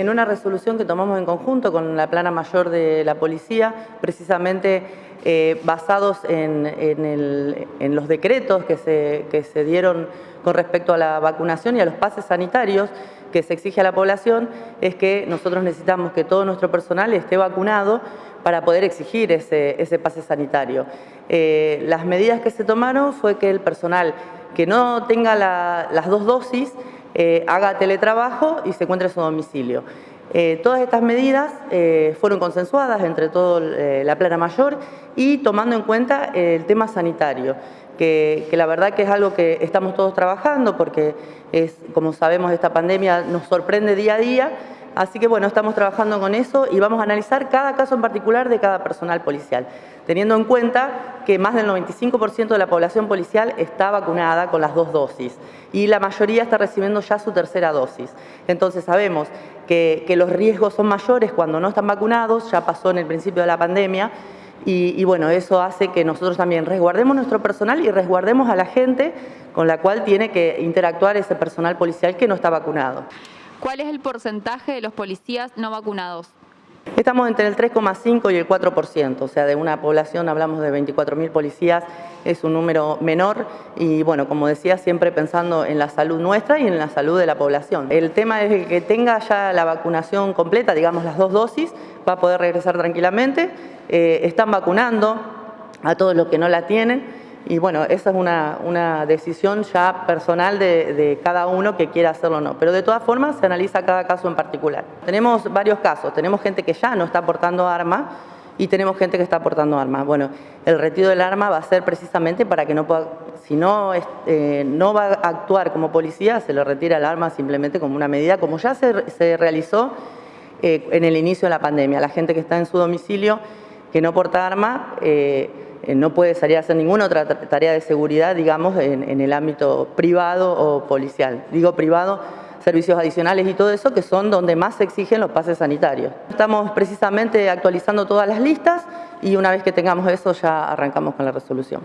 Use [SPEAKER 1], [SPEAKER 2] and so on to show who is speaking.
[SPEAKER 1] En una resolución que tomamos en conjunto con la plana mayor de la policía, precisamente eh, basados en, los decretos que se, dieron con respecto a la vacunación y a los pases sanitarios que se exige a la población, es que nosotros necesitamos que todo nuestro personal esté vacunado para poder exigir ese, ese pase sanitario. Eh, las medidas que se tomaron fue que el personal que no tenga las dos dosis eh, haga teletrabajo y se encuentre en su domicilio. Eh, todas estas medidas eh, fueron consensuadas entre toda la plana mayor y tomando en cuenta el tema sanitario, que, la verdad que es algo que estamos todos trabajando porque, es, como sabemos, esta pandemia nos sorprende día a día, así que bueno, estamos trabajando con eso y vamos a analizar cada caso en particular de cada personal policial teniendo en cuenta que más del 95% de la población policial está vacunada con las dos dosis y la mayoría está recibiendo ya su tercera dosis. Entonces sabemos que, los riesgos son mayores cuando no están vacunados, ya pasó en el principio de la pandemia, y, y, bueno, eso hace que nosotros también resguardemos nuestro personal y resguardemos a la gente con la cual tiene que interactuar ese personal policial que no está vacunado.
[SPEAKER 2] ¿Cuál es el porcentaje de los policías no vacunados?
[SPEAKER 1] Estamos entre el 3,5 y el 4%, o sea, de una población, hablamos de 24.000 policías, es un número menor y bueno, como decía, siempre pensando en la salud nuestra y en la salud de la población. El tema es que tenga ya la vacunación completa, digamos las dos dosis, va a poder regresar tranquilamente, eh, están vacunando a todos los que no la tienen, y bueno, esa es una, decisión ya personal de, cada uno que quiera hacerlo o no. Pero de todas formas se analiza cada caso en particular. Tenemos varios casos. Tenemos gente que ya no está aportando arma y tenemos gente que está aportando armas. Bueno, el retiro del arma va a ser precisamente para que no pueda, si no, eh, no va a actuar como policía, se le retira el arma simplemente como una medida, como ya se, realizó eh, en el inicio de la pandemia. La gente que está en su domicilio que no porta arma, eh, no puede salir a hacer ninguna otra tarea de seguridad, digamos, en, el ámbito privado o policial. Digo privado, servicios adicionales y todo eso, que son donde más se exigen los pases sanitarios. Estamos precisamente actualizando todas las listas y una vez que tengamos eso ya arrancamos con la resolución.